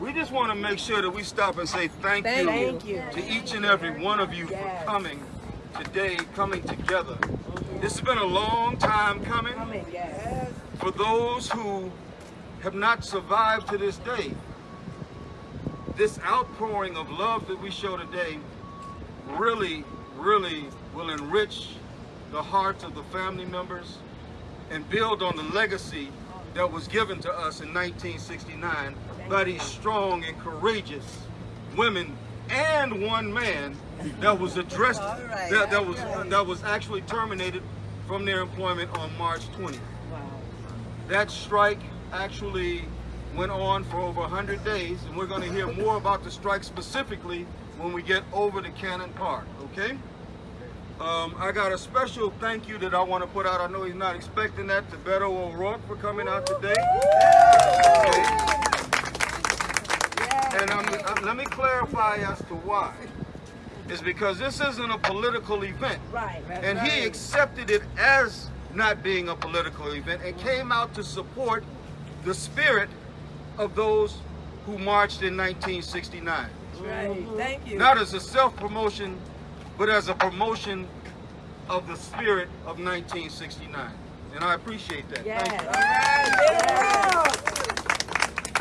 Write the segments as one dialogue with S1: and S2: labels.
S1: We just want to make sure that we stop and say thank,
S2: Thank
S1: you,
S2: you.
S1: to each and every one of you
S2: Yes.
S1: for coming today, coming together. This has been a long time coming
S2: Coming, yes.
S1: for those who have not survived to this day. This outpouring of love that we show today really, really will enrich the hearts of the family members and build on the legacy that was given to us in 1969 by these strong and courageous women and one man that was addressed
S2: right,
S1: that, that was
S2: right.
S1: that was actually terminated from their employment on March 20th.
S2: Wow.
S1: That strike actually went on for over 100 days, and we're going to hear more about the strike specifically when we get over to Cannon Park, okay? Um, I got a special thank you that I want to put out. I know he's not expecting that to Beto O'Rourke for coming out today. And um, uh, let me clarify as to why. It's because this isn't a political event.
S2: Right, right.
S1: And he accepted it as not being a political event and came out to support the spirit of those who marched in 1969.
S2: Right. Thank you.
S1: Not as a self-promotion, but as a promotion of the spirit of 1969. And I appreciate that.
S2: Yes.
S1: Thank you.
S2: All right.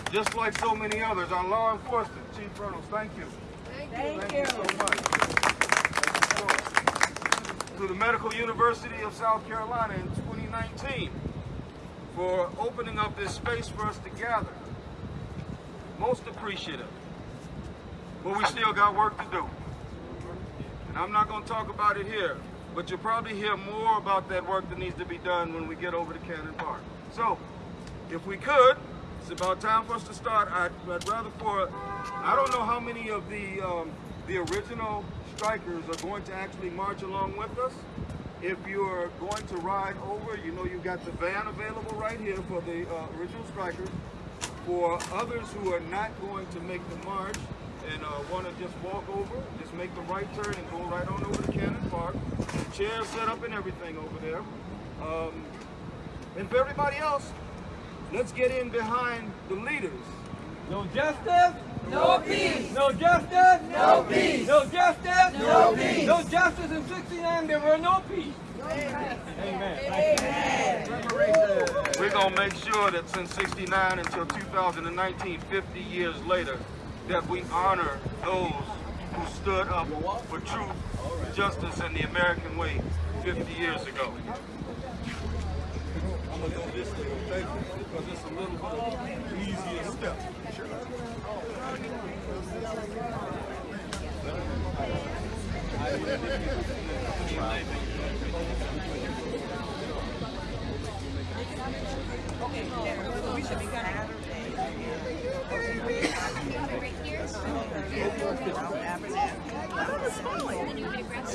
S2: Get.
S1: Just like so many others, our law enforcement, Chief Reynolds, thank you.
S2: Thank
S1: Thank
S2: you.
S1: Thank you so much. To the Medical University of South Carolina in 2019 for opening up this space for us to gather. Most appreciative. But we still got work to do. I'm not going to talk about it here, but you'll probably hear more about that work that needs to be done when we get over to Cannon Park. So, if we could, it's about time for us to start. I'd, I'd rather for, I don't know how many of the um, the original strikers are going to actually march along with us. If you're going to ride over, you know you've got the van available right here for the uh, original strikers. For others who are not going to make the march and uh, want to just walk over, just make the right turn and go right on over to Cannon Park. Chairs set up and everything over there. Um, and for everybody else, let's get in behind the leaders.
S3: No justice? No peace. No justice? No peace. No justice? No peace. No justice in 69, there were no peace. Amen. Amen.
S1: We're going to make sure that since 69 until 2019, 50 years later, that we honor those who stood up for truth, justice, and the American way 50 years ago. I'm going to go this way, okay? Because it's a little bit easier step.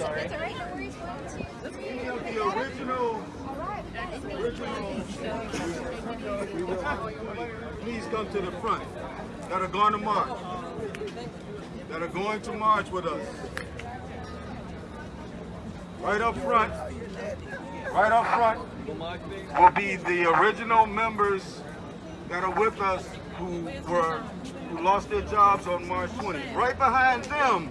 S1: any of the original, original, please come to the front. That are going to march, that are going to march with us. Right up front, right up front will be the original members that are with us who were, who lost their jobs on March 20th. Right behind them,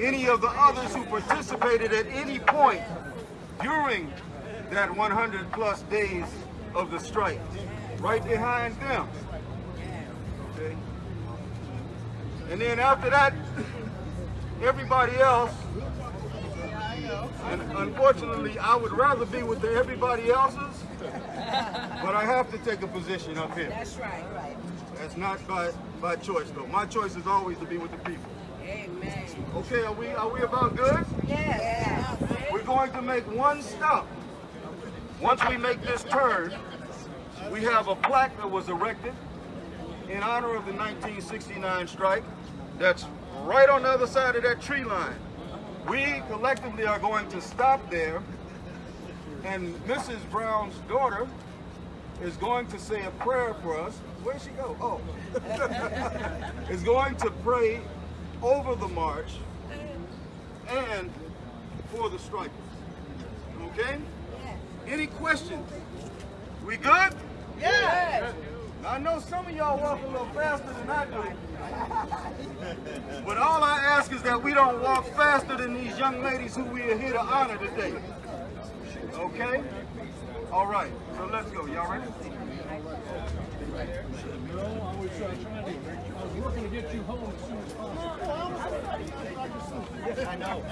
S1: any of the others who participated at any point during that 100 plus days of the strike. Right behind them. Okay. And then after that, everybody else, and unfortunately, I would rather be with the everybody else's, but I have to take a position up here.
S2: That's right. Right.
S1: That's not by, by choice though. My choice is always to be with the people.
S2: Amen.
S1: Okay, are we, are we about good?
S2: Yes.
S1: We're going to make one stop. Once we make this turn, we have a plaque that was erected in honor of the 1969 strike that's right on the other side of that tree line. We collectively are going to stop there, and Mrs. Brown's daughter is going to say a prayer for us. Where'd she go? Oh. is going to pray over the march and for the strikers. Okay? Any questions? We good?
S2: Yes.
S1: I know some of y'all walk a little faster than I do. but all I ask is that we don't walk faster than these young ladies who we are here to honor today. Okay? All right. So let's go. Y'all ready?
S4: I was uh, trying to, I was working to get you home as soon as possible.
S5: I know.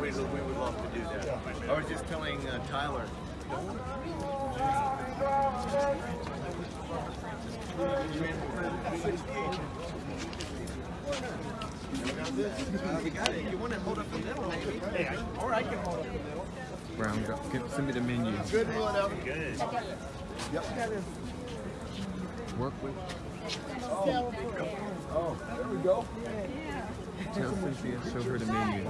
S5: We we would love to do that. I was just telling uh, Tyler. Uh, you got it. You want to hold up the middle, maybe? Hey, I, or I can hold up the middle.
S6: Brown, go, get, send me the menu.
S5: Good, whatever.
S4: Good.
S5: Yep.
S6: Work with.
S5: Oh, there we go.
S6: Tell Cynthia, show her the menu.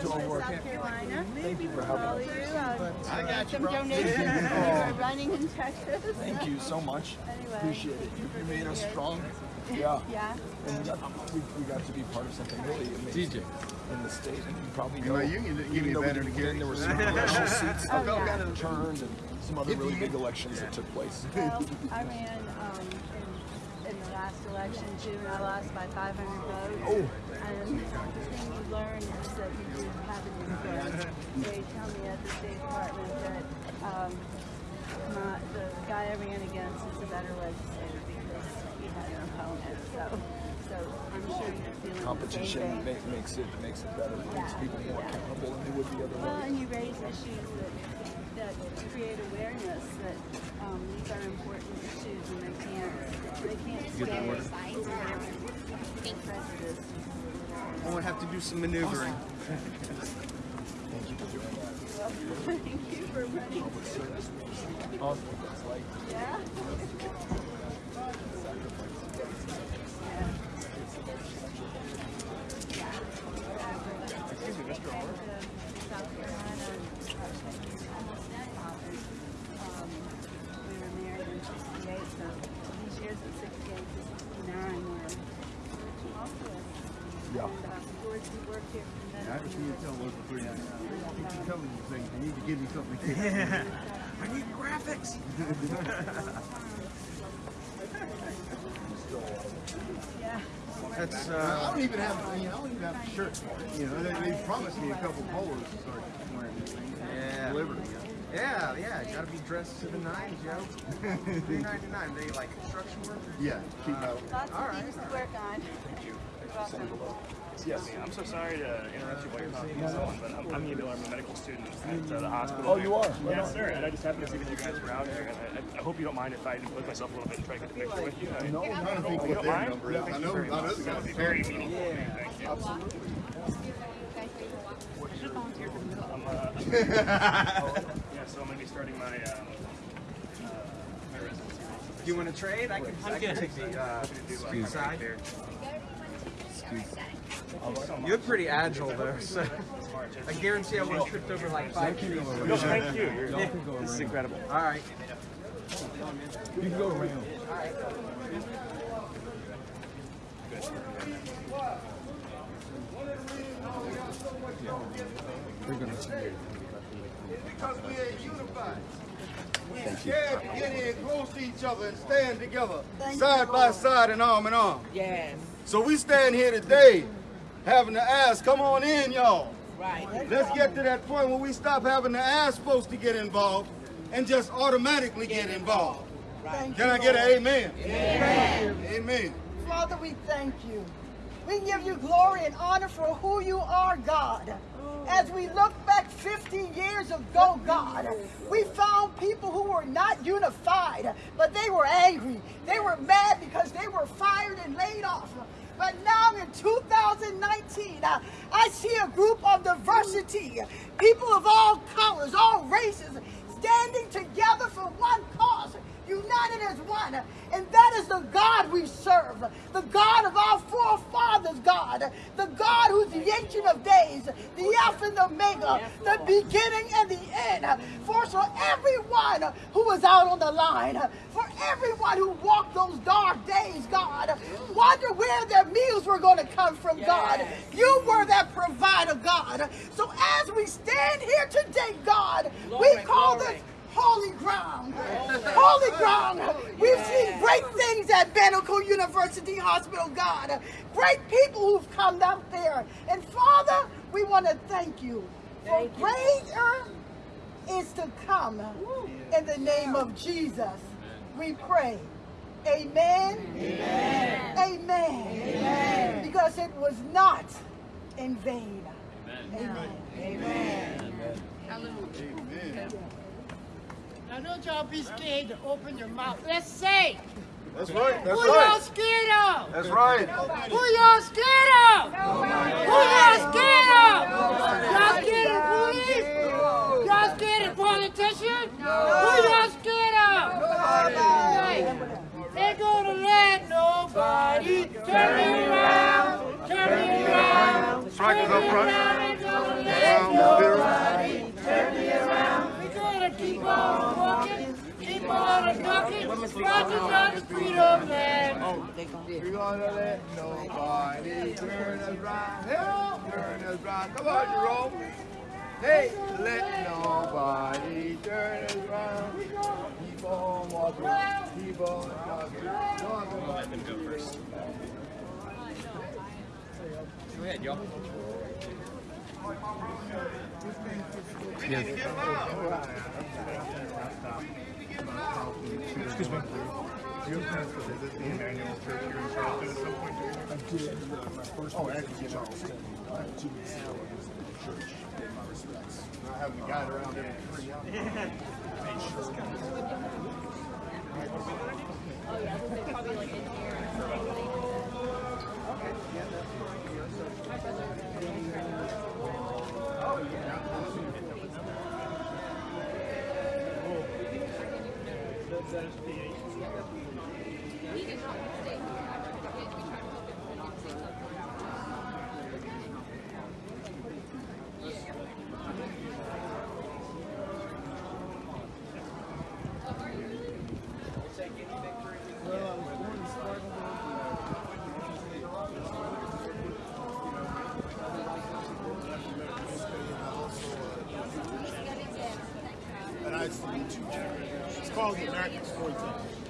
S7: South Carolina. Thank you for having us.
S5: I got you,
S7: Some
S5: bro.
S7: donations
S5: Yeah.
S7: for running in Texas.
S2: Thank you so much. Appreciate it.
S7: you
S2: You made us strong. Yeah.
S7: Yeah.
S2: And we got, we, we got to be part of something really amazing
S6: DJ.
S2: in the state. And you probably
S5: You
S2: know,
S5: know, you can give
S2: even
S5: me
S2: though we
S5: better
S2: didn't
S5: to
S2: win,
S5: carry.
S2: there were some congressional seats
S7: Oh,
S2: that
S7: yeah.
S2: got turned and some other really big elections that took place.
S7: Well, I ran um, in, in the last election too, I lost by 500 votes.
S2: Oh.
S7: And the thing you learn is that you do have an influence. They tell me at the State Department that um, my, the guy I ran against is a better legislator because he opponent. So, so I'm sure you're feeling the same
S2: Competition
S7: thing.
S2: make, makes it makes it better. It makes people more
S7: Yeah.
S2: accountable than they would be otherwise.
S7: Well,
S2: otherwise.
S7: and you raise issues that, that create awareness that um, these are important issues and they can't, they can't stay sides and prejudice.
S5: I won't have to do some maneuvering.
S2: Thank you for doing that.
S7: Thank you for running.
S2: Public service, which is awesome.
S7: Yeah.
S4: Excuse me, Mr. Orr.
S7: South Carolina, we were married in 68, so these years of 68 to 69 were tumultuous.
S2: Yeah.
S7: And, uh, George, you worked here for many
S5: I just need to tell
S7: years.
S5: local three. Keep telling me things. You need to give me something to
S4: I need graphics.
S5: That's. Uh, I don't even have. You know, I don't even have a shirt. You know, they, they promised me a couple polos to start wearing these things.
S8: Yeah.
S5: Delivered.
S8: Yeah, yeah, gotta be dressed to the nines, yo. Three ninety nine. They like construction workers.
S5: Yeah. Keep metal.
S7: Lots
S8: All
S7: of
S8: right.
S7: things to work on. Thank You're welcome.
S2: yes.
S4: I'm so sorry to interrupt you while you're talking to someone, but I'm, I'm Neil Miller. I'm a medical student at uh, the hospital.
S2: Oh, you are? Right
S4: Yes, sir. And I just happened to see that you guys were out here, and I, I, I hope you don't mind if I look myself a little bit and try to get the picture with you. I,
S5: No, I'm trying to think
S4: you
S5: what
S4: don't
S5: their
S4: mind?
S5: number is. I know.
S4: you very
S5: I know
S4: much.
S5: the
S4: That would
S5: guy's
S4: be very meaningful for me. Thank you. I'm, uh, yeah, so I'm going to be starting my, um, uh, my residency.
S8: Do you want to trade? I can, I can take the uh,
S4: Excuse
S8: side.
S4: There.
S8: You're pretty agile though, so I guarantee I won't tripped over like five trees.
S4: No, thank you. You're, this is incredible.
S8: All right.
S2: You can go around.
S1: We're going to send Because we are unified. We are scared to get in close to each other and stand together, side by side and arm in arm.
S9: Yes,
S1: So we stand here today having to ask, come on in, y'all.
S9: right.
S1: Let's get to that point where we stop having to ask folks to get involved and just automatically get involved.
S9: Right.
S1: Can I get an amen? Amen. Amen.
S9: Father, we thank you. We give you glory and honor for who you are, God. As we look back 50 years ago, God, we found people who were not unified, but they were angry. They were mad because they were fired and laid off. But now in 2019, uh, I see a group of diversity, people of all colors, all races, standing together for one cause. United as one. And that is the God we serve, the God of our forefathers, God, the God who's the Ancient of Days, the Alpha and the Omega, the beginning and the end. For so everyone who was out on the line, for everyone who walked those dark days, God, wonder where their meals were going to come from, God. You were that provider, God. So as we stand here today, God, we call this holy ground. Holy ground. We've seen great things at Banneker University Hospital, God. Great people who've come out there. And Father, we want to thank you. For greater is to come in the name of Jesus. We pray. Amen. Amen. Amen. Because it was not in vain. Amen. Amen.
S2: Now don't y'all be scared to open your mouth. Let's say,
S1: That's right. That's
S2: who y'all
S1: right.
S2: scared of?
S1: That's right.
S2: Who y'all scared of? Who y'all scared of? Y'all scared of the police? Y'all scared of politicians? Who y'all scared of? Hey, Ain't gonna let nobody turn me around, turn me around.
S1: Strikers up front.
S2: Ain't gonna let nobody turn me around. We gonna keep on
S5: We're gonna let nobody turn us. Hey, turn us round. Come on, Jerome. Hey, let nobody turn us round. Keep on walking. Keep on. Walking.
S4: Let them go first.
S6: Go ahead, y'all.
S5: Excuse me. Do you have to visit the Emanuel Church here in Charleston at some point? I did. Uh, my first oh, actually, in Charleston. Two weeks ago, I visited the church. Gave my respects. Not having to guide around every three hours. And Called The American Storyteller.